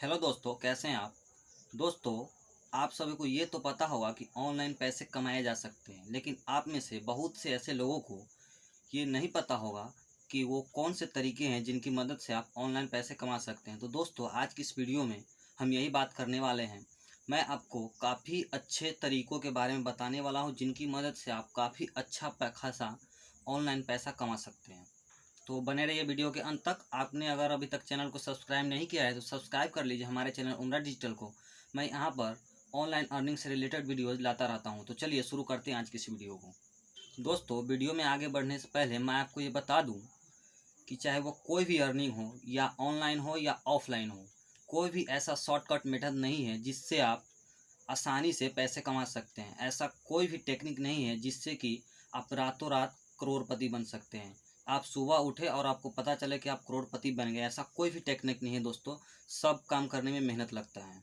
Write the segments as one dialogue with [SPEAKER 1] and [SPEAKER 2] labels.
[SPEAKER 1] Hello दोस्तों, कैसे हैं आप? दोस्तों, आप सभी को ये तो पता होगा कि ऑनलाइन पैसे कमाए जा सकते हैं, लेकिन आप में से बहुत से ऐसे लोगों को ये नहीं पता होगा कि वो कौन से तरीके हैं जिनकी मदद से आप ऑनलाइन पैसे कमा सकते हैं। तो दोस्तों, आज की इस वीडियो में हम यही बात करने वाले हैं। मैं आपको काफ़ी अच्छे तरीक़ों के बारे में बताने वाला हूँ जिनकी मदद से आप काफ़ी अच्छा खासा ऑनलाइन पैसा कमा सकते हैं। तो बने रहिए वीडियो के अंत तक। आपने अगर अभी तक चैनल को सब्सक्राइब नहीं किया है तो सब्सक्राइब कर लीजिए हमारे चैनल उमरा डिजिटल को। मैं यहाँ पर ऑनलाइन अर्निंग से रिलेटेड वीडियोज़ लाता रहता हूँ। तो चलिए शुरू करते हैं आज की इस वीडियो को। दोस्तों, वीडियो में आगे बढ़ने से पहले मैं आपको ये बता दूँ कि चाहे वो कोई भी अर्निंग हो, या ऑनलाइन हो, या ऑफलाइन हो, कोई भी ऐसा शॉर्टकट मेथड नहीं है जिससे आप आसानी से पैसे कमा सकते हैं। ऐसा कोई भी टेक्निक नहीं है जिससे कि आप रातों रात करोड़पति बन सकते हैं। आप सुबह उठे और आपको पता चले कि आप करोड़पति बन गए, ऐसा कोई भी टेक्निक नहीं है दोस्तों। सब काम करने में मेहनत लगता है।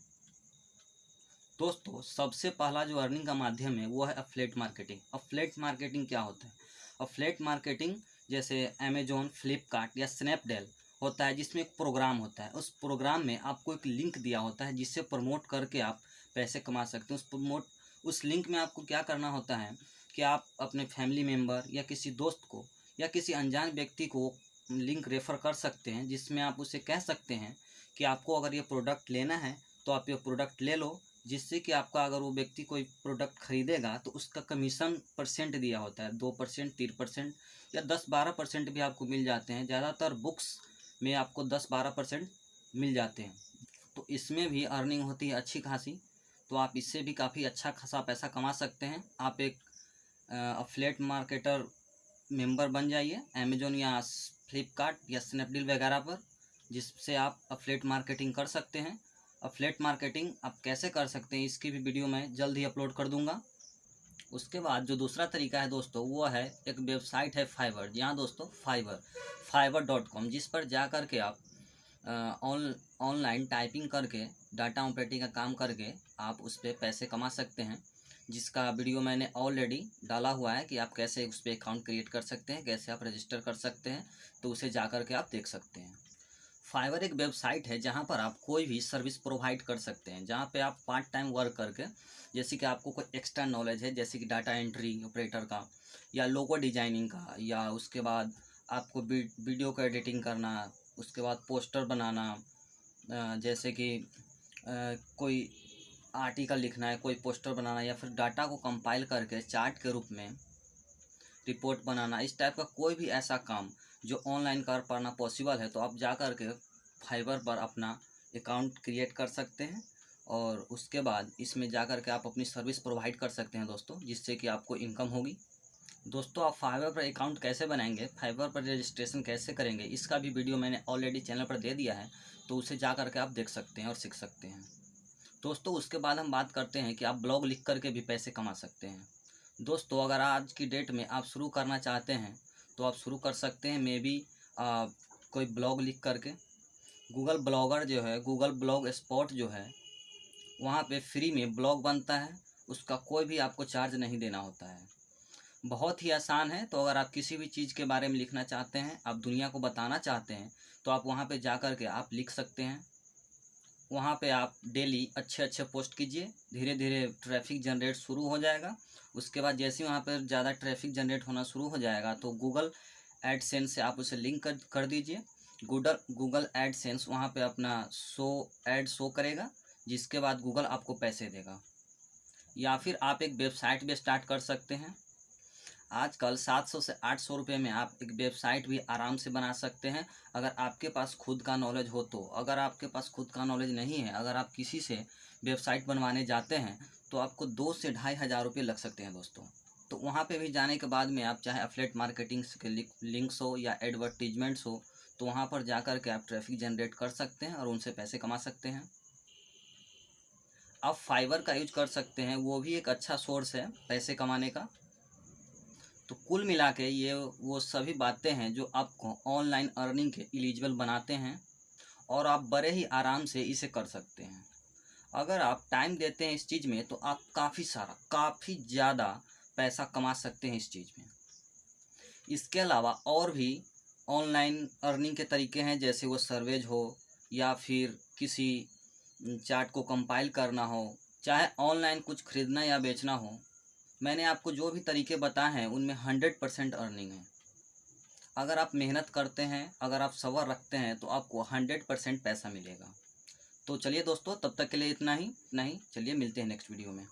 [SPEAKER 1] दोस्तों, सबसे पहला जो अर्निंग का माध्यम है, वो है अफ्लेट मार्केटिंग अफ्लेट मार्केटिंग क्या होता है? अफ्लेट मार्केटिंग जैसे अमेजोन फ्लिपकार्ट या स्नैपडेल होता है, जिसमें एक प्रोग्राम होता है। उस प्रोग्राम में आपको एक लिंक दिया होता है, जिससे प्रमोट करके आप पैसे कमा सकते हैं। उस प्रमोट उस लिंक में आपको क्या करना होता है कि आप अपने फैमिली मेंबर या किसी दोस्त को या किसी अनजान व्यक्ति को लिंक रेफ़र कर सकते हैं, जिसमें आप उसे कह सकते हैं कि आपको अगर ये प्रोडक्ट लेना है तो आप ये प्रोडक्ट ले लो, जिससे कि आपका अगर वो व्यक्ति कोई प्रोडक्ट खरीदेगा तो उसका कमीशन परसेंट दिया होता है, दो परसेंट, तीन परसेंट या दस बारह परसेंट भी आपको मिल जाते हैं। ज़्यादातर बुक्स में आपको दस बारह परसेंट मिल जाते हैं। तो इसमें भी अर्निंग होती है अच्छी खासी तो आप इससे भी काफ़ी अच्छा खासा पैसा कमा सकते हैं। आप एक फ्लेट मार्केटर मेंबर बन जाइए अमेजोन या फ्लिपकार्ट या स्नैपडील वगैरह पर, जिससे आप अफलेट मार्केटिंग कर सकते हैं। अफलेट मार्केटिंग आप कैसे कर सकते हैं, इसकी भी वीडियो मैं जल्द ही अपलोड कर दूँगा। उसके बाद जो दूसरा तरीका है दोस्तों, वो है एक वेबसाइट है फाइवर यहाँ दोस्तों फाइवर फाइवर डॉट कॉम जिस पर जा कर के आप ऑनलाइन टाइपिंग करके डाटा ऑपरेटिंग का काम करके आप उस पर पैसे कमा सकते हैं। जिसका वीडियो मैंने ऑलरेडी डाला हुआ है कि आप कैसे उस पर अकाउंट क्रिएट कर सकते हैं, कैसे आप रजिस्टर कर सकते हैं तो उसे जा कर के आप देख सकते हैं। फाइवर एक वेबसाइट है जहाँ पर आप कोई भी सर्विस प्रोवाइड कर सकते हैं, जहाँ पे आप पार्ट टाइम वर्क करके, जैसे कि आपको कोई एक्स्ट्रा नॉलेज है, जैसे कि डाटा एंट्री ऑपरेटर का, या लोगो डिज़ाइनिंग का, या उसके बाद आपको वीडियो का एडिटिंग करना, उसके बाद पोस्टर बनाना जैसे कि कोई आर्टिकल लिखना है, कोई पोस्टर बनाना है या फिर डाटा को कंपाइल करके चार्ट के रूप में रिपोर्ट बनाना, इस टाइप का कोई भी ऐसा काम जो ऑनलाइन कर पाना पॉसिबल है तो आप जा कर के फाइबर पर अपना अकाउंट क्रिएट कर सकते हैं और उसके बाद इसमें जा कर के आप अपनी सर्विस प्रोवाइड कर सकते हैं दोस्तों, जिससे कि आपको इनकम होगी। दोस्तों, आप फाइबर पर अकाउंट कैसे बनाएँगे फाइबर पर रजिस्ट्रेशन कैसे करेंगे, इसका भी वीडियो मैंने ऑलरेडी चैनल पर दे दिया है तो उसे जा कर के आप देख सकते हैं और सीख सकते हैं। दोस्तों, उसके बाद हम बात करते हैं कि आप ब्लॉग लिख करके भी पैसे कमा सकते हैं। दोस्तों, अगर आज की डेट में आप शुरू करना चाहते हैं तो आप शुरू कर सकते हैं मे बी कोई ब्लॉग लिख करके। गूगल ब्लॉगर जो है गूगल ब्लॉग स्पॉट जो है, वहाँ पे फ्री में ब्लॉग बनता है। उसका कोई भी आपको चार्ज नहीं देना होता है। बहुत ही आसान है तो अगर आप किसी भी चीज़ के बारे में लिखना चाहते हैं, आप दुनिया को बताना चाहते हैं तो आप वहाँ पे जा कर के आप लिख सकते हैं। वहाँ पे आप डेली अच्छे अच्छे पोस्ट कीजिए धीरे धीरे ट्रैफ़िक जनरेट शुरू हो जाएगा। उसके बाद जैसे ही वहाँ पर ज़्यादा ट्रैफ़िक जनरेट होना शुरू हो जाएगा तो गूगल एडसेंस से आप उसे लिंक कर कर दीजिए। गूगल गूगल एडसेंस वहाँ पे अपना शो, एड शो करेगा, जिसके बाद गूगल आपको पैसे देगा। या फिर आप एक वेबसाइट भी स्टार्ट कर सकते हैं। आजकल 700 से 800 रुपये में आप एक वेबसाइट भी आराम से बना सकते हैं। अगर आपके पास खुद का नॉलेज हो तो। अगर आपके पास खुद का नॉलेज नहीं है, अगर आप किसी से वेबसाइट बनवाने जाते हैं तो आपको दो से ढाई हज़ार रुपये लग सकते हैं दोस्तों। तो वहाँ पे भी जाने के बाद में आप चाहे अफलेट मार्केटिंग के लिंक्स हो या एडवर्टीजमेंट्स हो तो वहाँ पर जा कर के आप ट्रैफ़िक जनरेट कर सकते हैं और उनसे पैसे कमा सकते हैं। आप फाइबर का यूज़ कर सकते हैं, वो भी एक अच्छा सोर्स है पैसे कमाने का। तो कुल मिला के ये, वो सभी बातें हैं जो आपको ऑनलाइन अर्निंग के एलिजिबल बनाते हैं और आप बड़े ही आराम से इसे कर सकते हैं। अगर आप टाइम देते हैं इस चीज़ में तो आप काफ़ी सारा, काफ़ी ज़्यादा पैसा कमा सकते हैं इस चीज़ में। इसके अलावा और भी ऑनलाइन अर्निंग के तरीके हैं, जैसे वो सर्वेज हो या फिर किसी चार्ट को कंपाइल करना हो, चाहे ऑनलाइन कुछ खरीदना या बेचना हो मैंने आपको जो भी तरीके बताए हैं, उनमें हंड्रेड परसेंट अर्निंग है। अगर आप मेहनत करते हैं, अगर आप सवर रखते हैं तो आपको हंड्रेड परसेंट पैसा मिलेगा। तो चलिए दोस्तों, तब तक के लिए इतना ही इतना ही चलिए मिलते हैं नेक्स्ट वीडियो में।